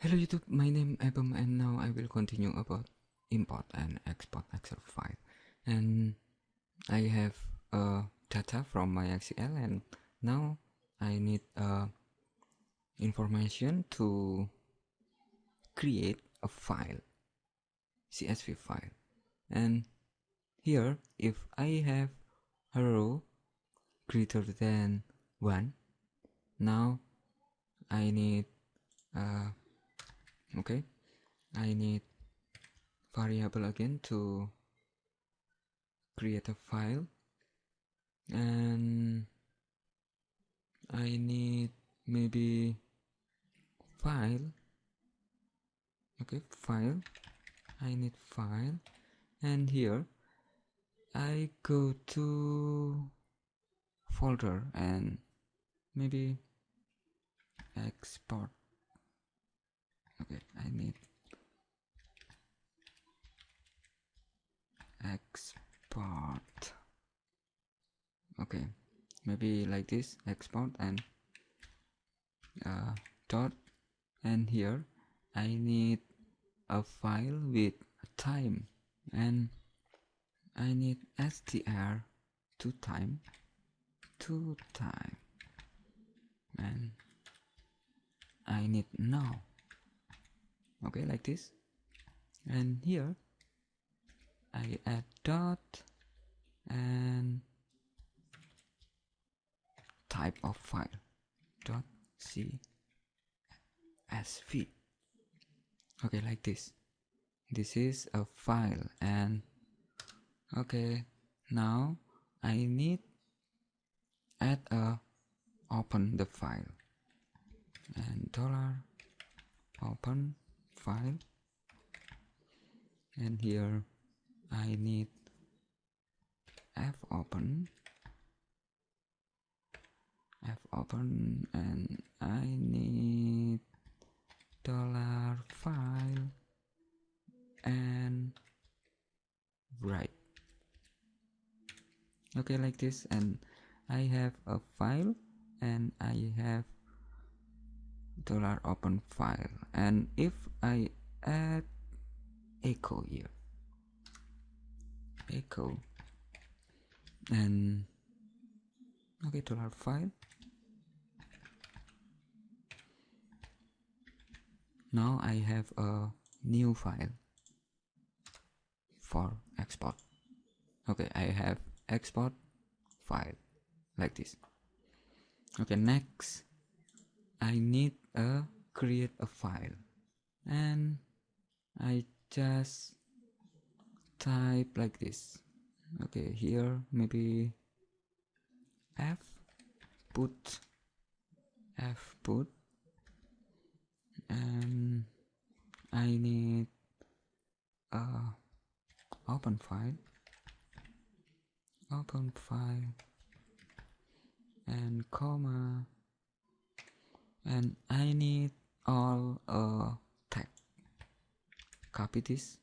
Hello YouTube, my name Abem and now I will continue about import and export Excel file. And I have uh, data from MySQL and now I need uh, information to create a file, CSV file. And here, if I have a row greater than 1, now I need uh, okay. I need variable again to create a file. And I need maybe file. Okay file. I need file. And here I go to folder and maybe export okay I need export okay. Maybe like this export and uh, dot. And here I need a file with time. And I need str to time to time. And I need now. Okay like this. And here I add dot. And type of file. Dot csv okay like this. This is a file and okay now I need add a open the file. And dollar open file. And here I need f open f open and I need dollar file and write. Okay like this and I have a file and I have dollar open file. And if I add echo here echo and okay dollar file now I have a new file for export. Okay I have export file like this. Okay next I need a create a file. And I just type like this. Okay here maybe f put f put and I need a open file. Open file. And comma. And I need all uh, tag copy this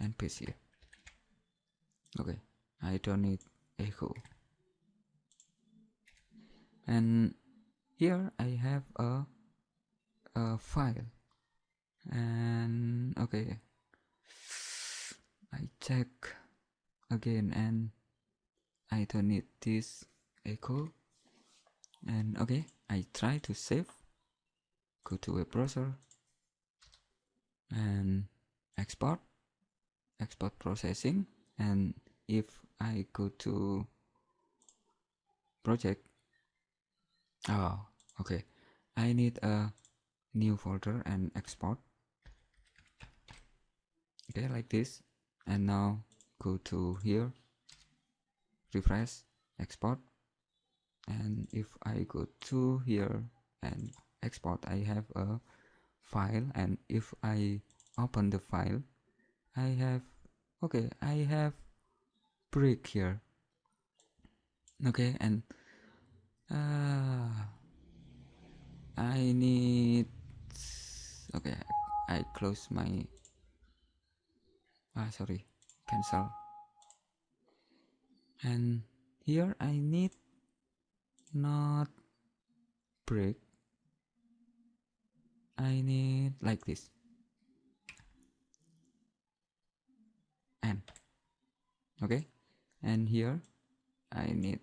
and paste here. Okay. I don't need echo and here I have a, a file. And okay. I check again and I don't need this echo. And okay. I try to save. Go to a browser. And export. Export processing. And if I go to project. Oh okay. I need a new folder and export. Okay like this. And now go to here. Refresh export. And if I go to here and export I have a file. And if I open the file I have okay I have break here. Okay and uh, I need okay I close my ah sorry cancel. And here I need not break. I need like this. And okay? And here I need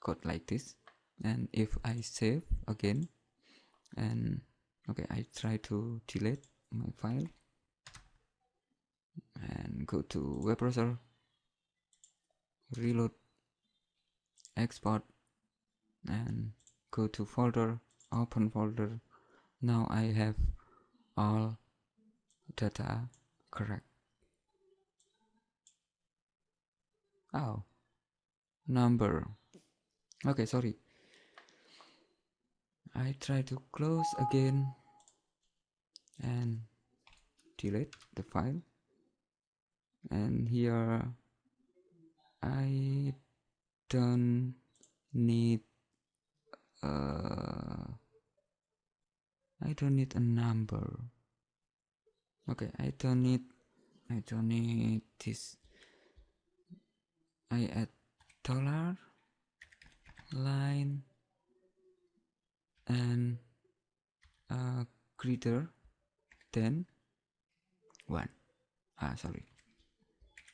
code like this and if I save again and okay I try to delete my file and go to web browser reload export and go to folder open folder. Now I have all data correct. Oh number. Okay sorry I try to close again and delete the file. And here I don't need uh, I don't need a number. Okay I don't need I don't need this. I add dollar line and uh, greater than 1 ah sorry.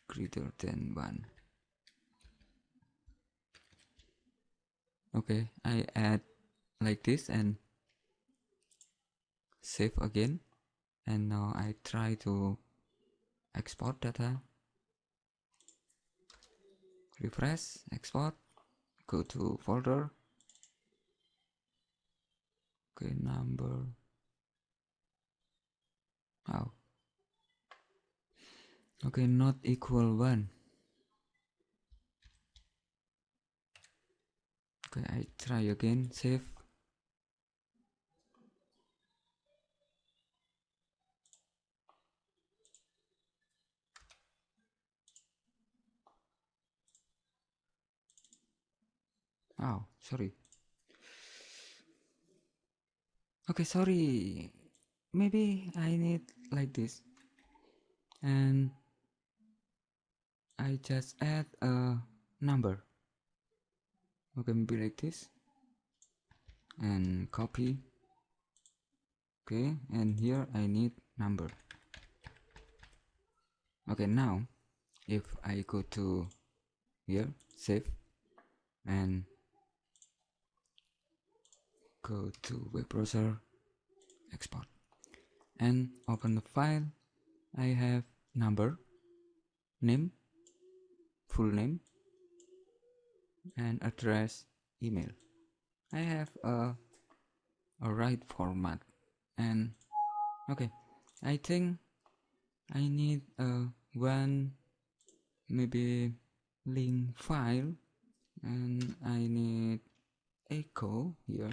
Greater than 1 okay I add like this and save again. And now I try to export data. Refresh export go to folder okay number. Oh okay not equal one. Okay I try again. Save. Oh sorry okay sorry. Maybe I need like this. And I just add a number. Okay maybe like this. And copy. Okay and here I need number. Okay now if I go to here save and go to web browser export and open the file. I have number name full name and address email. I have a, a right format and okay. I think I need a one maybe link file and I need echo here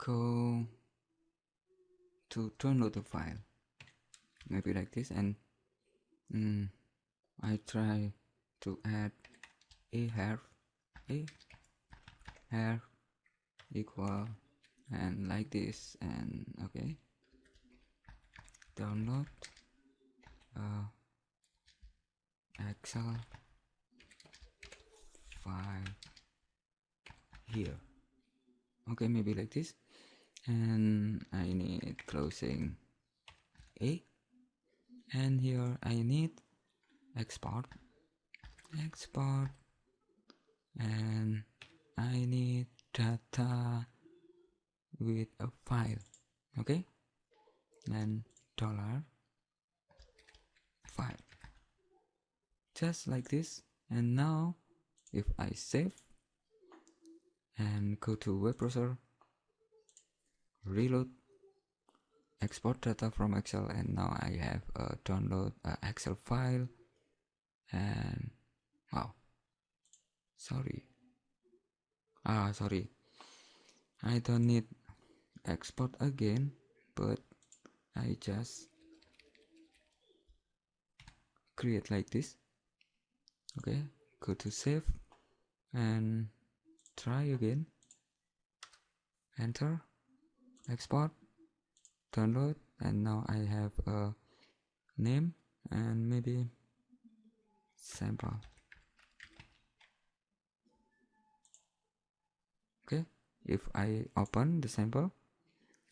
echo to download the file. Maybe like this and mm, I try to add a half a half equal and like this and okay. Download uh, excel file here. Okay maybe like this and I need closing A. And here I need export. Export. And I need data with a file. Okay? And dollar file. Just like this. And now if I save and go to web browser reload export data from excel and now i have a download excel file and wow. Sorry. Ah sorry. I don't need export again but i just create like this. Okay go to save and try again. Enter export download and now I have a name and maybe sample. Okay if I open the sample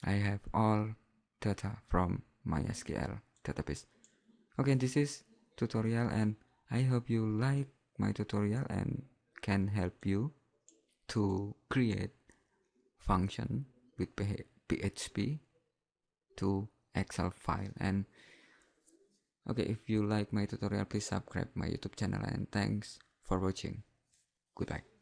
I have all data from MySQL database. Okay this is tutorial and I hope you like my tutorial and can help you to create function with PHP to Excel file. And okay if you like my tutorial please subscribe my YouTube channel and thanks for watching. Goodbye